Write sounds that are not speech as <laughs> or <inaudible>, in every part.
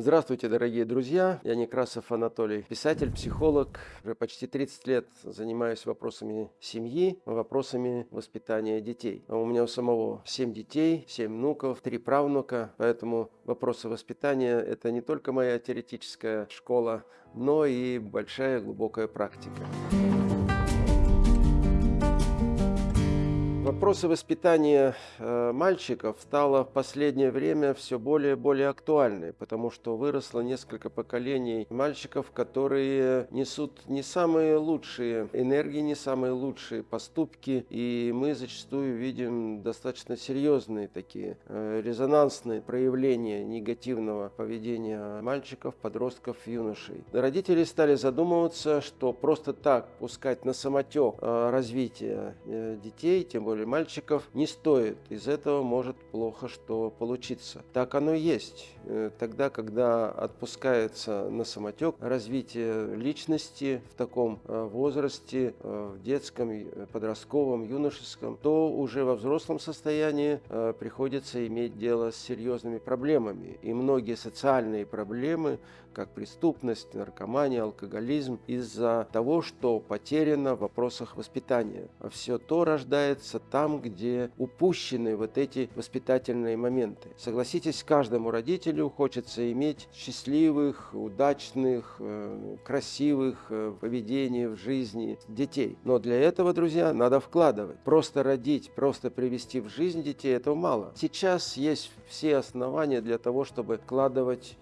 Здравствуйте, дорогие друзья! Я Некрасов Анатолий, писатель, психолог. Уже почти 30 лет занимаюсь вопросами семьи, вопросами воспитания детей. А у меня у самого 7 детей, 7 внуков, 3 правнука, поэтому вопросы воспитания – это не только моя теоретическая школа, но и большая глубокая практика. Вопросы воспитания э, мальчиков стало в последнее время все более и более актуальны, потому что выросло несколько поколений мальчиков, которые несут не самые лучшие энергии, не самые лучшие поступки, и мы зачастую видим достаточно серьезные такие э, резонансные проявления негативного поведения мальчиков, подростков, юношей. Родители стали задумываться, что просто так пускать на самотек э, развитие детей, тем более мальчиков не стоит. Из этого может плохо что получиться. Так оно и есть. Э, тогда, когда отпускается на самотек развитие личности в таком э, возрасте, э, в детском, подростковом, юношеском, то уже во взрослом состоянии приходится иметь дело с серьезными проблемами. И многие социальные проблемы, как преступность, наркомания, алкоголизм, из-за того, что потеряно в вопросах воспитания. Все то рождается там, где упущены вот эти воспитательные моменты. Согласитесь, каждому родителю хочется иметь счастливых, удачных, э, красивых э, поведений в жизни детей. Но для этого, друзья, надо вкладывать. Просто родить, просто привести в жизнь детей, этого мало. Сейчас есть все основания для того, чтобы вкладывать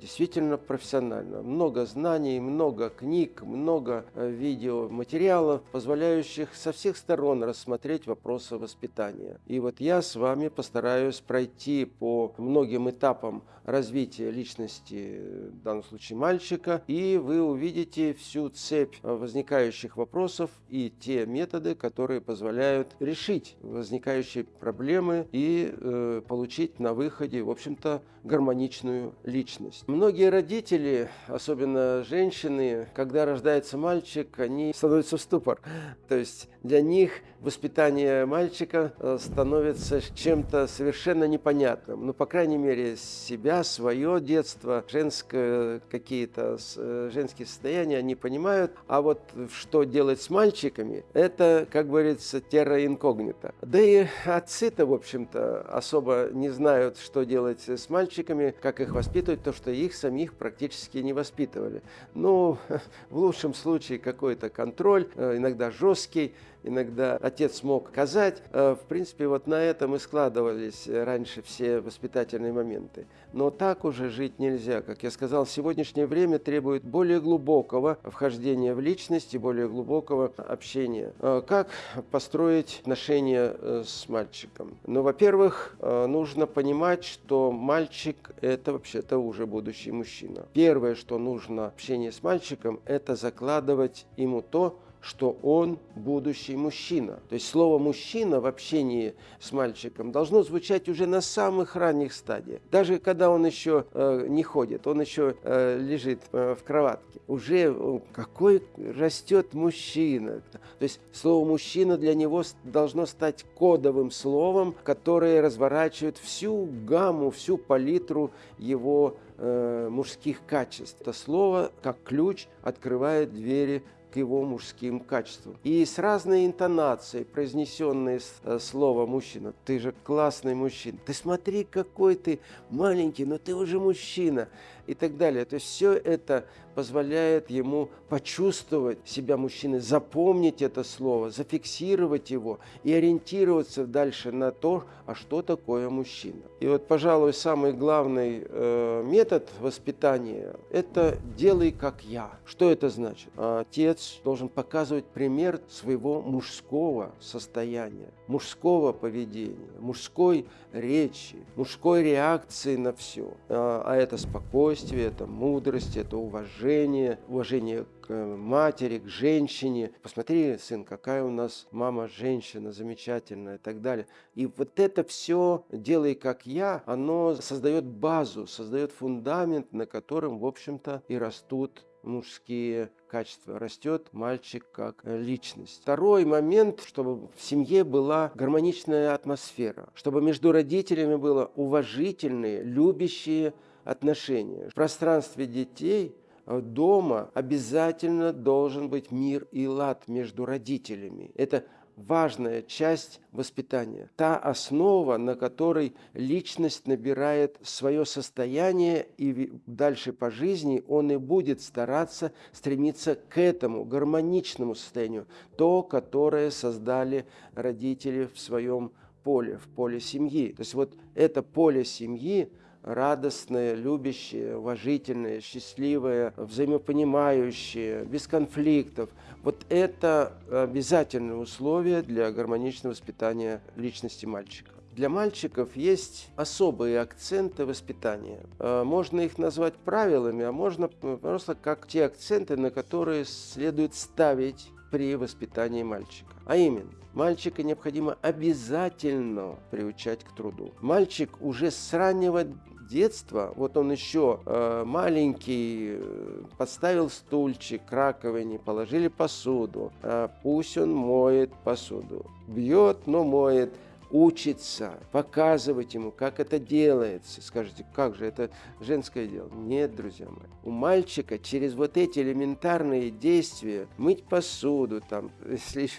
действительно профессионально. Много знаний, много книг, много э, видеоматериалов, позволяющих со всех сторон рассмотреть вопросы воспитания. И вот я с вами постараюсь пройти по многим этапам развития личности, в данном случае мальчика, и вы увидите всю цепь возникающих вопросов и те методы, которые позволяют решить возникающие проблемы и э, получить на выходе, в общем-то, гармоничную личность личность. Многие родители, особенно женщины, когда рождается мальчик, они становятся в ступор. То есть для них воспитание мальчика э, становится чем-то совершенно непонятным. Ну, по крайней мере, себя, свое детство, женское какие-то э, женские состояния они понимают. А вот что делать с мальчиками, это, как говорится, терра инкогнита. Да и отцы-то, в общем-то, особо не знают, что делать с мальчиками, как их воспитывать, то, что их самих практически не воспитывали. Ну, <laughs> в лучшем случае какой-то контроль, э, иногда жесткий, иногда отец мог казать. Э, в принципе, вот на этом и складывались раньше все воспитательные моменты. Но так уже жить нельзя. Как я сказал, сегодняшнее время требует более глубокого вхождения в личность и более глубокого общения. Э, как построить отношения э, с мальчиком? Ну, во-первых, нужно понимать, что мальчик – это вообще-то уже будущий мужчина. Первое, что нужно общение с мальчиком, это закладывать ему то, что он будущий мужчина. То есть слово «мужчина» в общении с мальчиком должно звучать уже на самых ранних стадиях. Даже когда он еще э, не ходит, он еще э, лежит э, в кроватке. Уже э, какой растет мужчина. То есть слово «мужчина» для него должно стать кодовым словом, которое разворачивает всю гамму, всю палитру его э, мужских качеств. Это слово, как ключ, открывает двери к его мужским качествам. И с разной интонацией произнесенное э, слово «мужчина». Ты же классный мужчина. Ты смотри, какой ты маленький, но ты уже мужчина. И так далее. То есть все это позволяет ему почувствовать себя мужчиной, запомнить это слово, зафиксировать его и ориентироваться дальше на то, а что такое мужчина. И вот, пожалуй, самый главный э, метод воспитания – это «делай как я». Что это значит? Отец должен показывать пример своего мужского состояния, мужского поведения, мужской речи, мужской реакции на все. А, а это спокойствие, это мудрость, это уважение, уважение, уважение к матери, к женщине. Посмотри, сын, какая у нас мама женщина замечательная и так далее. И вот это все «делай как я», оно создает базу, создает фундамент, на котором, в общем-то, и растут мужские качества. Растет мальчик как личность. Второй момент, чтобы в семье была гармоничная атмосфера, чтобы между родителями было уважительные, любящие отношения. В пространстве детей э, дома обязательно должен быть мир и лад между родителями. Это важная часть воспитания, та основа, на которой личность набирает свое состояние, и дальше по жизни он и будет стараться стремиться к этому гармоничному состоянию, то, которое создали родители в своем поле, в поле семьи. То есть вот это поле семьи, радостное, любящее, уважительное, счастливое, взаимопонимающее, без конфликтов. Вот это обязательное условие для гармоничного воспитания личности мальчика. Для мальчиков есть особые акценты воспитания. Э, можно их назвать правилами, а можно просто как те акценты, на которые следует ставить при воспитании мальчика. А именно, мальчика необходимо обязательно приучать к труду. Мальчик уже с раннего детства, вот он еще э, маленький, э, подставил стульчик к раковине, положили посуду, э, пусть он моет посуду, бьет, но моет, учится, показывать ему, как это делается. Скажите, как же, это женское дело? Нет, друзья мои. У мальчика через вот эти элементарные действия, мыть посуду, там, <laughs> если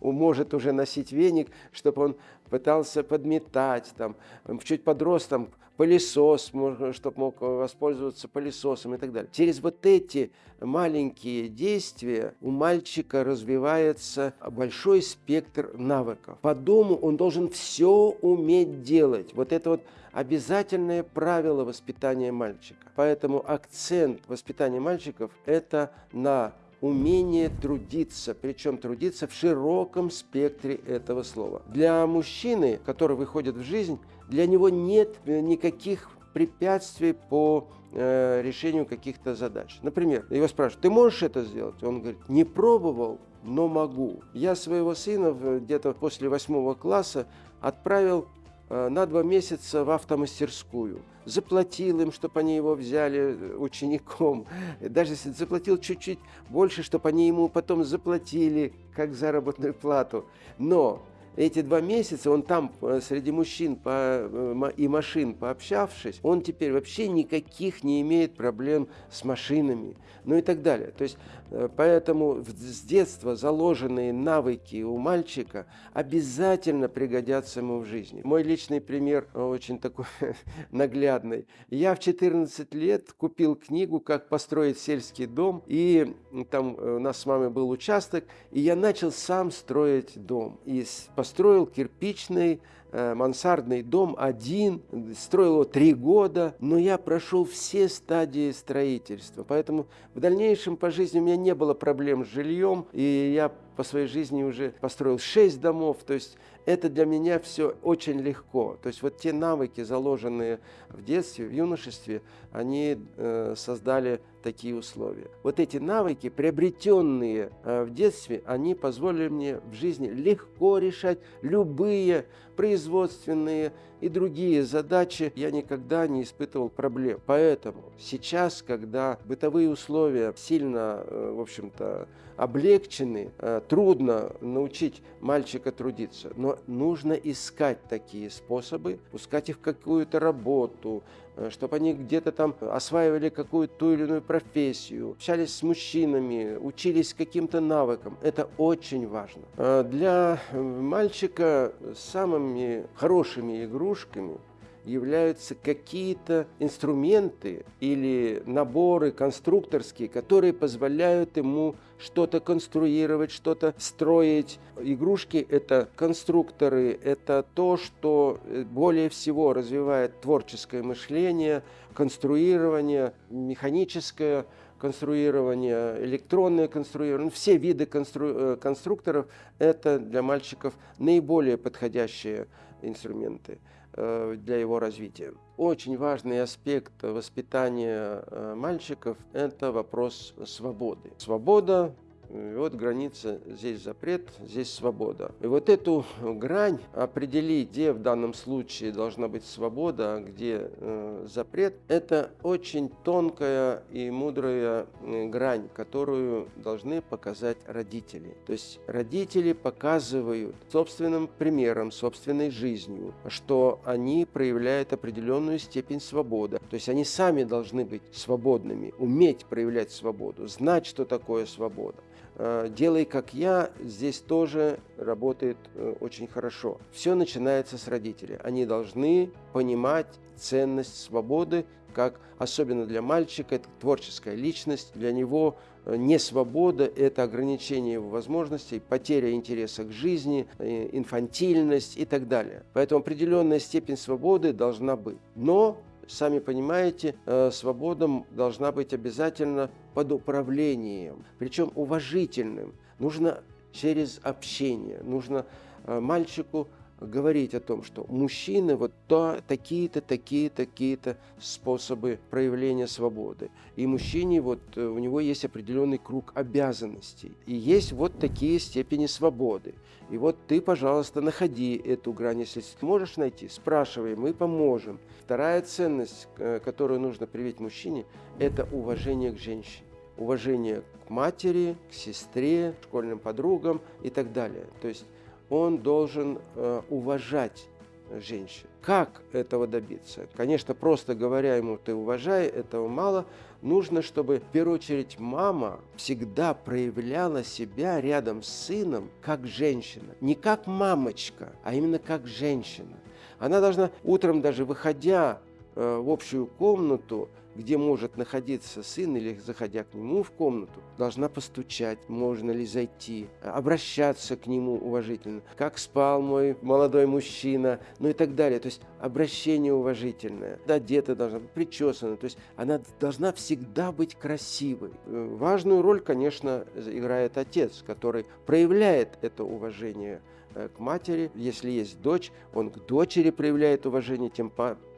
может уже носить веник, чтобы он пытался подметать, там, чуть подрос, там, пылесос, чтобы мог воспользоваться пылесосом и так далее. Через вот эти маленькие действия у мальчика развивается большой спектр навыков. По дому он должен все уметь делать. Вот это вот обязательное правило воспитания мальчика. Поэтому акцент воспитания мальчиков – это на умение трудиться, причем трудиться в широком спектре этого слова. Для мужчины, который выходит в жизнь, для него нет никаких препятствий по э, решению каких-то задач. Например, его спрашивают, ты можешь это сделать? Он говорит, не пробовал, но могу. Я своего сына где-то после восьмого класса отправил Э, на два месяца в автомастерскую. Заплатил им, чтобы они его взяли э, учеником. Даже если заплатил чуть-чуть больше, чтобы они ему потом заплатили как заработную плату. Но эти два месяца он там э, среди мужчин по, э, и машин пообщавшись, он теперь вообще никаких не имеет проблем с машинами, ну и так далее. То есть э, поэтому с детства заложенные навыки у мальчика обязательно пригодятся ему в жизни. Мой личный пример очень такой <laughs> наглядный. Я в 14 лет купил книгу «Как построить сельский дом», и там у нас с мамой был участок, и я начал сам строить дом. И построил кирпичный э, мансардный дом один, строил его три года, но я прошел все стадии строительства. Поэтому в дальнейшем по жизни у меня не было проблем с жильем, и я по своей жизни уже построил шесть домов. То есть это для меня все очень легко. То есть вот те навыки, заложенные в детстве, в юношестве, они э, создали такие условия. Вот эти навыки, приобретенные э, в детстве, они позволили мне в жизни легко решать любые производственные и другие задачи. Я никогда не испытывал проблем. Поэтому сейчас, когда бытовые условия сильно, э, в общем-то, облегчены, э, трудно научить мальчика трудиться, но нужно искать такие способы, пускать их в какую-то работу, Э, чтобы они где-то там осваивали какую-то ту или иную профессию, общались с мужчинами, учились каким-то навыкам. Это очень важно. Э, для мальчика самыми хорошими игрушками – являются какие-то инструменты или наборы конструкторские, которые позволяют ему что-то конструировать, что-то строить. Игрушки – это конструкторы, это то, что более всего развивает творческое мышление, конструирование, механическое конструирование, электронное конструирование, все виды констру... Э, конструкторов – это для мальчиков наиболее подходящие инструменты. Э, для его развития. Очень важный аспект воспитания э, мальчиков – это вопрос свободы. Свобода И вот граница, здесь запрет, здесь свобода. И вот эту грань определить, где в данном случае должна быть свобода, а где э, запрет, это очень тонкая и мудрая э, грань, которую должны показать родители. То есть родители показывают собственным примером, собственной жизнью, что они проявляют определенную степень свободы. То есть они сами должны быть свободными, уметь проявлять свободу, знать, что такое свобода. Э, делай как я, здесь тоже работает э, очень хорошо. Все начинается с родителей. Они должны понимать ценность свободы, как особенно для мальчика, это творческая личность, для него э, не свобода, это ограничение его возможностей, потеря интереса к жизни, инфантильность и так далее. Поэтому определенная степень свободы должна быть. Но Сами понимаете, э, свобода должна быть обязательно под управлением, причем уважительным. Нужно через общение, нужно э, мальчику говорить о том, что мужчины вот то, такие-то, такие-то, такие-то способы проявления свободы. И мужчине вот э, у него есть определенный круг обязанностей. И есть вот такие степени свободы. И вот ты, пожалуйста, находи эту грань. Если можешь найти, спрашивай, мы поможем. Вторая ценность, э, которую нужно привить мужчине, это уважение к женщине уважение к матери, к сестре, школьным подругам и так далее. То есть он должен э, уважать женщин. Как этого добиться? Конечно, просто говоря ему «ты уважай», этого мало. Нужно, чтобы в первую очередь мама всегда проявляла себя рядом с сыном как женщина. Не как мамочка, а именно как женщина. Она должна утром даже выходя э, в общую комнату, где может находиться сын или заходя к нему в комнату, должна постучать, можно ли зайти, обращаться к нему уважительно, как спал мой молодой мужчина, ну и так далее. То есть обращение уважительное, одета должна быть, причесана, то есть она должна всегда быть красивой. Э, важную роль, конечно, играет отец, который проявляет это уважение к матери. Если есть дочь, он к дочери проявляет уважение, тем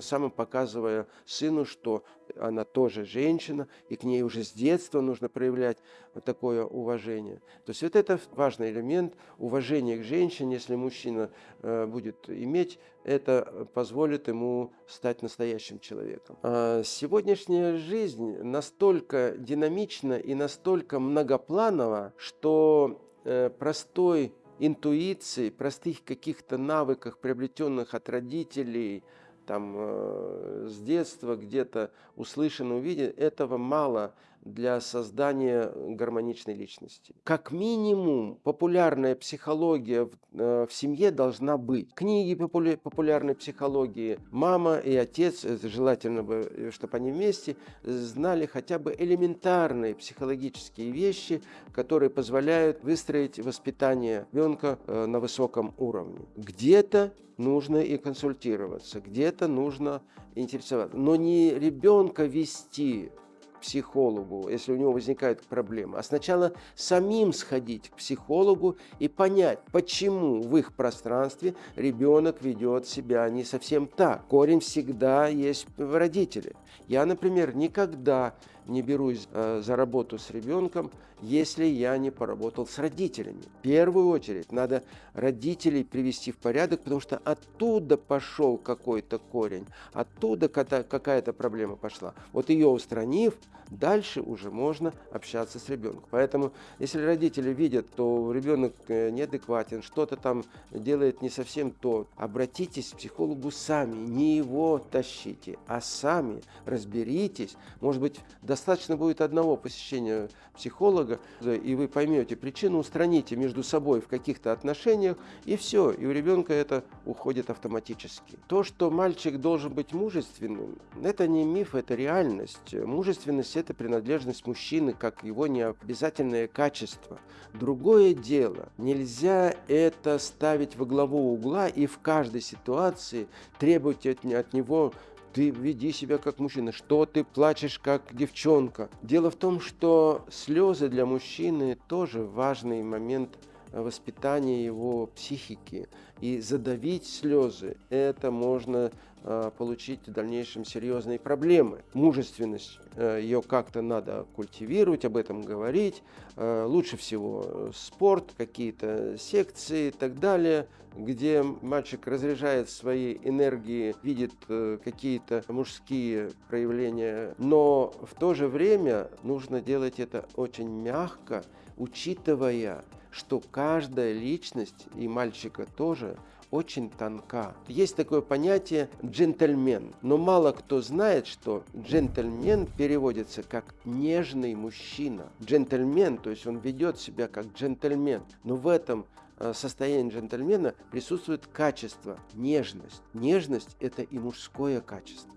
самым показывая сыну, что она тоже женщина, и к ней уже с детства нужно проявлять такое уважение. То есть вот это важный элемент уважения к женщине, если мужчина э, будет иметь, это позволит ему стать настоящим человеком. А сегодняшняя жизнь настолько динамична и настолько многопланова, что э, простой интуиции, простых каких-то навыках, приобретенных от родителей, там, э, с детства где-то услышано, увидено, этого мало для создания гармоничной личности. Как минимум, популярная психология в, э, в семье должна быть. Книги популя популярной психологии, мама и отец, желательно бы, э, чтобы они вместе, знали хотя бы элементарные психологические вещи, которые позволяют выстроить воспитание ребенка э, на высоком уровне. Где-то нужно и консультироваться, где-то нужно интересоваться, но не ребенка вести психологу, если у него возникают проблемы, а сначала самим сходить к психологу и понять, почему в их пространстве ребенок ведет себя не совсем так. Корень всегда есть в родителе. Я, например, никогда не берусь э, за работу с ребенком, если я не поработал с родителями. В первую очередь надо родителей привести в порядок, потому что оттуда пошел какой-то корень, оттуда какая-то проблема пошла. Вот ее устранив, дальше уже можно общаться с ребенком. Поэтому, если родители видят, то ребенок э, неадекватен, что-то там делает не совсем то, обратитесь к психологу сами, не его тащите, а сами разберитесь. Может быть, достаточно будет одного посещения психолога, и вы поймете причину, устраните между собой в каких-то отношениях, и все, и у ребенка это уходит автоматически. То, что мальчик должен быть мужественным, это не миф, это реальность. Мужественность – это принадлежность мужчины, как его необязательное качество. Другое дело, нельзя это ставить во главу угла и в каждой ситуации требовать от него ты веди себя как мужчина, что ты плачешь как девчонка. Дело в том, что слезы для мужчины тоже важный момент воспитания его психики. И задавить слезы – это можно э, получить в дальнейшем серьезные проблемы. Мужественность, э, ее как-то надо культивировать, об этом говорить. Э, лучше всего спорт, какие-то секции и так далее, где мальчик разряжает свои энергии, видит какие-то мужские проявления. Но в то же время нужно делать это очень мягко, учитывая что каждая личность, и мальчика тоже, очень тонка. Есть такое понятие джентльмен, но мало кто знает, что джентльмен переводится как нежный мужчина. Джентльмен, то есть он ведет себя как джентльмен, но в этом э, состоянии джентльмена присутствует качество, нежность. Нежность – это и мужское качество.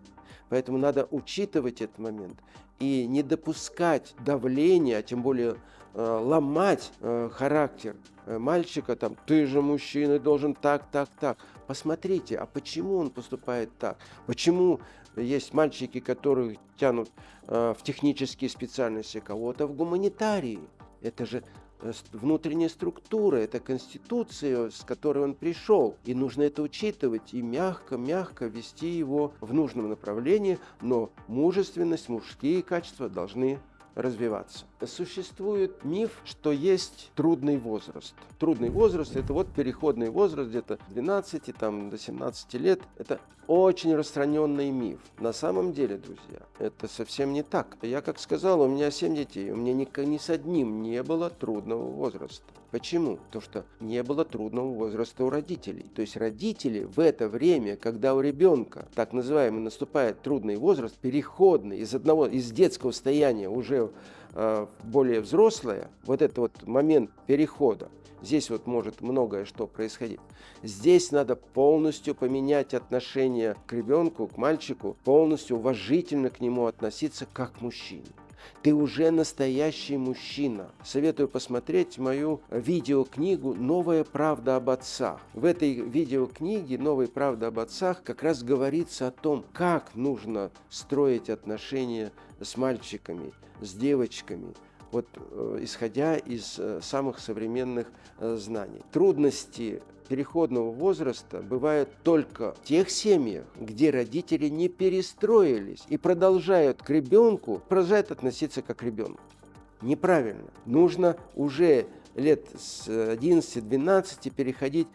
Поэтому надо учитывать этот момент и не допускать давления, а тем более ломать э, характер э, мальчика, там, ты же мужчина, должен так, так, так. Посмотрите, а почему он поступает так? Почему есть мальчики, которые тянут в технические специальности, кого-то в гуманитарии? Это же Э, внутренняя структура, это конституция, с которой он пришел. И нужно это учитывать и мягко-мягко вести его в нужном направлении, но мужественность, мужские качества должны развиваться. Существует миф, что есть трудный возраст. Трудный возраст – это вот переходный возраст где-то 12 там, до 17 лет. Это очень распространенный миф. На самом деле, друзья, это совсем не так. Я, как сказал, у меня 7 детей, у меня ни, ни с одним не было трудного возраста. Почему? Потому что не было трудного возраста у родителей. То есть родители в это время, когда у ребенка так называемый наступает трудный возраст, переходный из одного, из детского состояния уже э, более взрослое, вот этот вот момент перехода, здесь вот может многое что происходить. Здесь надо полностью поменять отношение к ребенку, к мальчику, полностью уважительно к нему относиться как к мужчине. Ты уже настоящий мужчина. Советую посмотреть мою видеокнигу «Новая правда об отцах». В этой видеокниге «Новая правда об отцах» как раз говорится о том, как нужно строить отношения с мальчиками, с девочками, вот э, исходя из э, самых современных э, знаний. Трудности переходного возраста бывают только в тех семьях, где родители не перестроились и продолжают к ребенку, продолжают относиться как к ребенку. Неправильно. Нужно уже лет с 11-12 переходить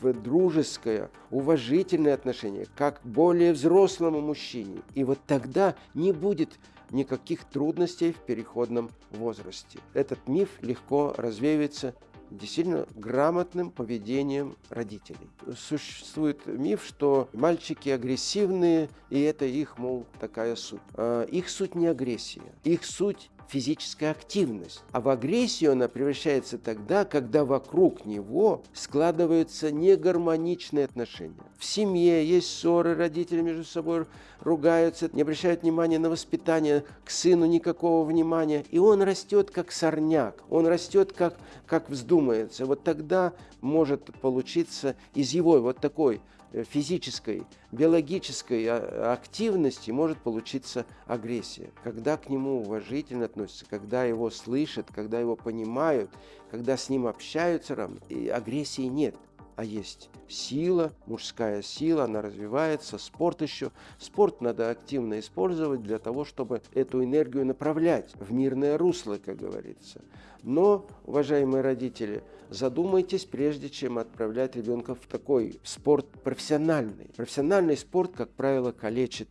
в дружеское, уважительное отношение, как к более взрослому мужчине. И вот тогда не будет никаких трудностей в переходном возрасте. Этот миф легко развеивается действительно грамотным поведением родителей. Существует миф, что мальчики агрессивные, и это их, мол, такая суть. А, их суть не агрессия, их суть физическая активность. А в агрессию она превращается тогда, когда вокруг него складываются негармоничные отношения. В семье есть ссоры, родители между собой ругаются, не обращают внимания на воспитание, к сыну никакого внимания. И он растет как сорняк, он растет как, как вздумается. Вот тогда может получиться из его вот такой физической, биологической а, активности может получиться агрессия. Когда к нему уважительно относятся, когда его слышат, когда его понимают, когда с ним общаются, и агрессии нет а есть сила, мужская сила, она развивается, спорт еще. Спорт надо активно использовать для того, чтобы эту энергию направлять в мирное русло, как говорится. Но, уважаемые родители, задумайтесь, прежде чем отправлять ребенка в такой спорт профессиональный. Профессиональный спорт, как правило, калечит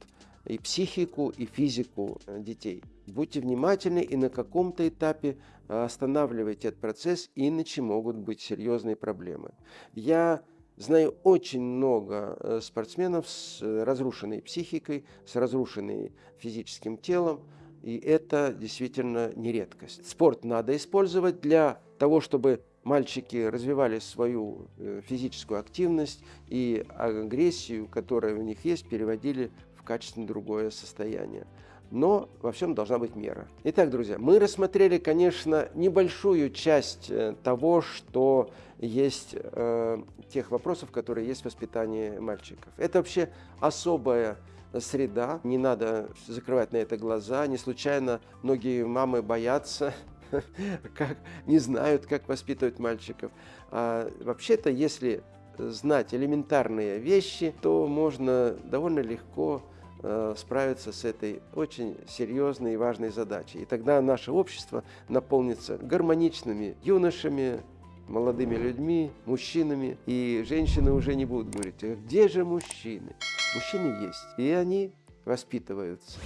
и психику, и физику э, детей. Будьте внимательны и на каком-то этапе э, останавливайте этот процесс, иначе могут быть серьезные проблемы. Я знаю очень много э, спортсменов с разрушенной психикой, с разрушенным физическим телом, и это действительно не редкость. Спорт надо использовать для того, чтобы мальчики развивали свою физическую активность и агрессию, которая у них есть, переводили качественно другое состояние. Но во всем должна быть мера. Итак, друзья, мы рассмотрели, конечно, небольшую часть э, того, что есть, э, тех вопросов, которые есть в воспитании мальчиков. Это вообще особая среда, не надо закрывать на это глаза. Не случайно многие мамы боятся <laughs> как, не знают, как воспитывать мальчиков. А вообще-то, если знать элементарные вещи, то можно довольно легко справиться с этой очень серьезной и важной задачей. И тогда наше общество наполнится гармоничными юношами, молодыми людьми, мужчинами, и женщины уже не будут говорить, «А где же мужчины? Мужчины есть, и они воспитываются.